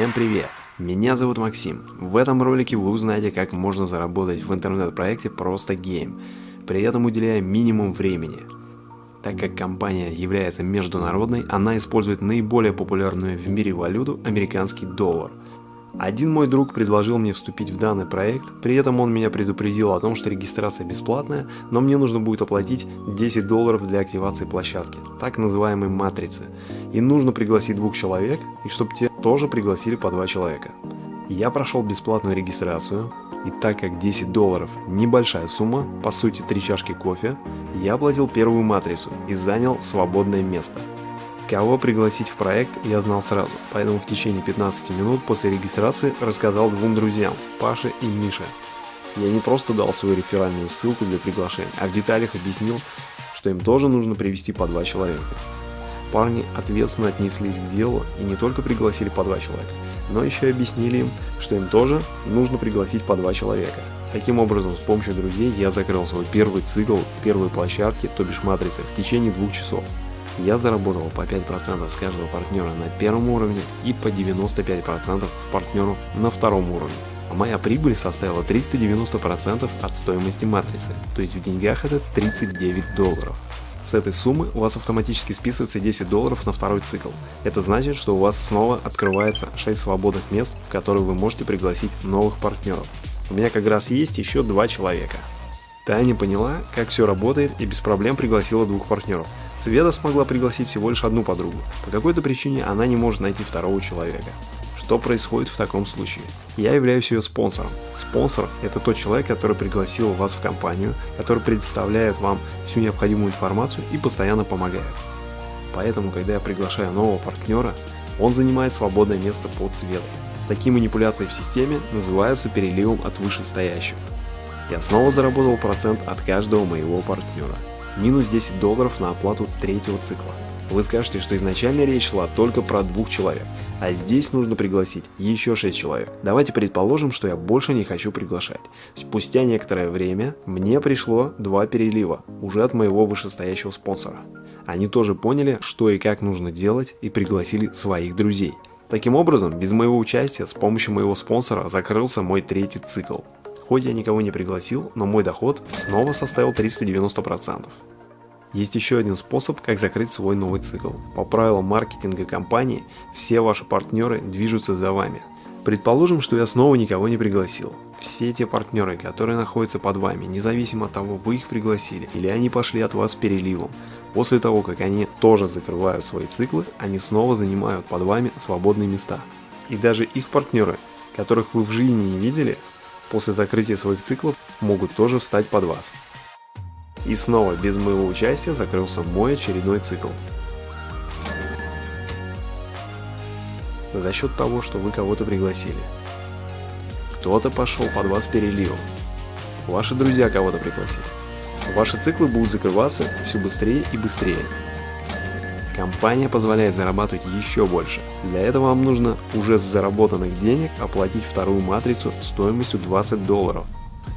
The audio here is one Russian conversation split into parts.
Всем привет! Меня зовут Максим. В этом ролике вы узнаете, как можно заработать в интернет-проекте просто гейм, при этом уделяя минимум времени. Так как компания является международной, она использует наиболее популярную в мире валюту американский доллар – один мой друг предложил мне вступить в данный проект, при этом он меня предупредил о том, что регистрация бесплатная, но мне нужно будет оплатить 10 долларов для активации площадки, так называемой матрицы, и нужно пригласить двух человек, и чтобы те тоже пригласили по два человека. Я прошел бесплатную регистрацию, и так как 10 долларов небольшая сумма, по сути 3 чашки кофе, я оплатил первую матрицу и занял свободное место. Кого пригласить в проект я знал сразу, поэтому в течение 15 минут после регистрации рассказал двум друзьям, Паше и Мише. Я не просто дал свою реферальную ссылку для приглашения, а в деталях объяснил, что им тоже нужно привести по два человека. Парни ответственно отнеслись к делу и не только пригласили по два человека, но еще и объяснили им, что им тоже нужно пригласить по два человека. Таким образом, с помощью друзей я закрыл свой первый цикл первой площадки, то бишь матрицы, в течение двух часов. Я заработал по 5% с каждого партнера на первом уровне и по 95% с партнеру на втором уровне. А моя прибыль составила 390% от стоимости матрицы, то есть в деньгах это 39 долларов. С этой суммы у вас автоматически списывается 10 долларов на второй цикл. Это значит, что у вас снова открывается 6 свободных мест, в которые вы можете пригласить новых партнеров. У меня как раз есть еще два человека. Таня поняла, как все работает и без проблем пригласила двух партнеров. Света смогла пригласить всего лишь одну подругу. По какой-то причине она не может найти второго человека. Что происходит в таком случае? Я являюсь ее спонсором. Спонсор – это тот человек, который пригласил вас в компанию, который предоставляет вам всю необходимую информацию и постоянно помогает. Поэтому, когда я приглашаю нового партнера, он занимает свободное место под цветом. Такие манипуляции в системе называются переливом от вышестоящего. Я снова заработал процент от каждого моего партнера. Минус 10 долларов на оплату третьего цикла. Вы скажете, что изначально речь шла только про двух человек, а здесь нужно пригласить еще 6 человек. Давайте предположим, что я больше не хочу приглашать. Спустя некоторое время мне пришло два перелива, уже от моего вышестоящего спонсора. Они тоже поняли, что и как нужно делать и пригласили своих друзей. Таким образом, без моего участия с помощью моего спонсора закрылся мой третий цикл. Хоть я никого не пригласил, но мой доход снова составил 390%. Есть еще один способ, как закрыть свой новый цикл. По правилам маркетинга компании, все ваши партнеры движутся за вами. Предположим, что я снова никого не пригласил. Все те партнеры, которые находятся под вами, независимо от того, вы их пригласили или они пошли от вас переливом, после того, как они тоже закрывают свои циклы, они снова занимают под вами свободные места. И даже их партнеры, которых вы в жизни не видели, после закрытия своих циклов могут тоже встать под вас. И снова без моего участия закрылся мой очередной цикл. За счет того, что вы кого-то пригласили. Кто-то пошел под вас переливом. Ваши друзья кого-то пригласили. Ваши циклы будут закрываться все быстрее и быстрее. Компания позволяет зарабатывать еще больше. Для этого вам нужно уже с заработанных денег оплатить вторую матрицу стоимостью 20 долларов.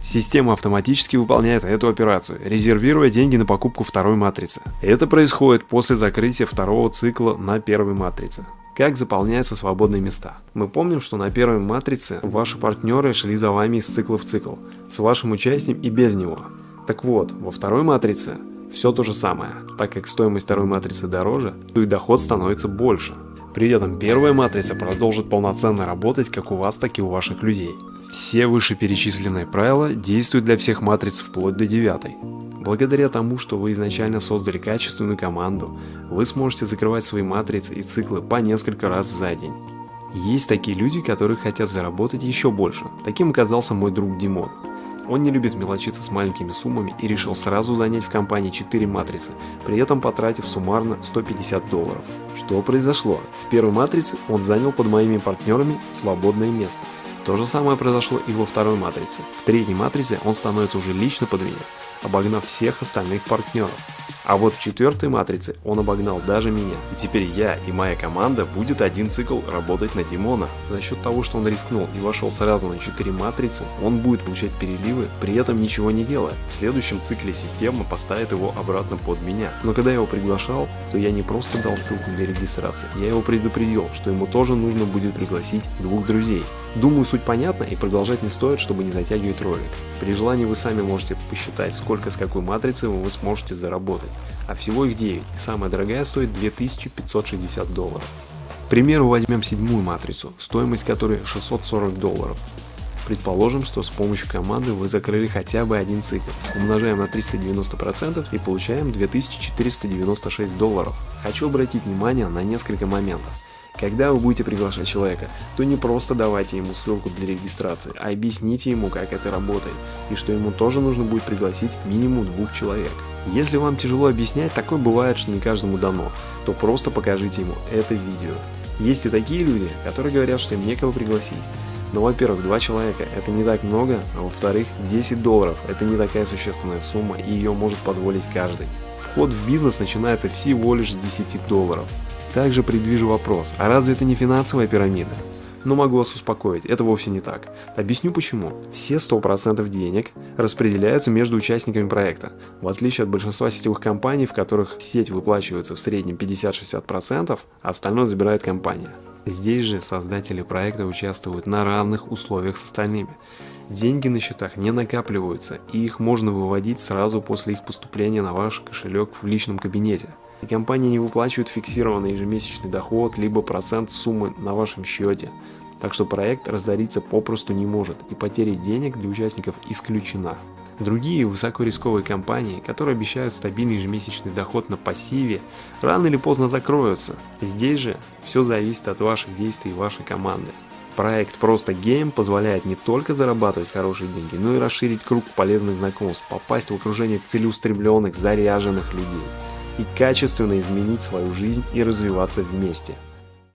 Система автоматически выполняет эту операцию, резервируя деньги на покупку второй матрицы. Это происходит после закрытия второго цикла на первой матрице. Как заполняются свободные места? Мы помним, что на первой матрице ваши партнеры шли за вами из цикла в цикл, с вашим участием и без него. Так вот, во второй матрице все то же самое, так как стоимость второй матрицы дороже, то и доход становится больше. При этом первая матрица продолжит полноценно работать как у вас, так и у ваших людей. Все вышеперечисленные правила действуют для всех матриц вплоть до девятой. Благодаря тому, что вы изначально создали качественную команду, вы сможете закрывать свои матрицы и циклы по несколько раз за день. Есть такие люди, которые хотят заработать еще больше. Таким оказался мой друг Димон. Он не любит мелочиться с маленькими суммами и решил сразу занять в компании 4 матрицы, при этом потратив суммарно 150 долларов. Что произошло? В первой матрице он занял под моими партнерами свободное место. То же самое произошло и во второй матрице. В третьей матрице он становится уже лично под меня, обогнав всех остальных партнеров. А вот в четвертой матрице он обогнал даже меня. И теперь я и моя команда будет один цикл работать на Димона. За счет того, что он рискнул и вошел сразу на 4 матрицы, он будет получать переливы, при этом ничего не делая. В следующем цикле система поставит его обратно под меня. Но когда я его приглашал, то я не просто дал ссылку для регистрации, я его предупредил, что ему тоже нужно будет пригласить двух друзей. Думаю, суть понятна и продолжать не стоит, чтобы не затягивать ролик. При желании вы сами можете посчитать, сколько с какой матрицы вы сможете заработать. А всего их 9, и самая дорогая стоит 2560 долларов. К примеру, возьмем седьмую матрицу, стоимость которой 640 долларов. Предположим, что с помощью команды вы закрыли хотя бы один цикл. Умножаем на 390% и получаем 2496 долларов. Хочу обратить внимание на несколько моментов. Когда вы будете приглашать человека, то не просто давайте ему ссылку для регистрации, а объясните ему, как это работает, и что ему тоже нужно будет пригласить минимум двух человек. Если вам тяжело объяснять, такое бывает, что не каждому дано, то просто покажите ему это видео. Есть и такие люди, которые говорят, что им некого пригласить. Но, во-первых, два человека – это не так много, а во-вторых, 10 долларов – это не такая существенная сумма, и ее может позволить каждый. Вход в бизнес начинается всего лишь с 10 долларов. Также предвижу вопрос, а разве это не финансовая пирамида? Но могу вас успокоить, это вовсе не так. Объясню почему. Все 100% денег распределяются между участниками проекта. В отличие от большинства сетевых компаний, в которых сеть выплачивается в среднем 50-60%, а остальное забирает компания. Здесь же создатели проекта участвуют на равных условиях с остальными. Деньги на счетах не накапливаются, и их можно выводить сразу после их поступления на ваш кошелек в личном кабинете и компания не выплачивает фиксированный ежемесячный доход, либо процент суммы на вашем счете. Так что проект разориться попросту не может, и потеря денег для участников исключена. Другие высокорисковые компании, которые обещают стабильный ежемесячный доход на пассиве, рано или поздно закроются. Здесь же все зависит от ваших действий и вашей команды. Проект «Просто Гейм» позволяет не только зарабатывать хорошие деньги, но и расширить круг полезных знакомств, попасть в окружение целеустремленных, заряженных людей и качественно изменить свою жизнь и развиваться вместе.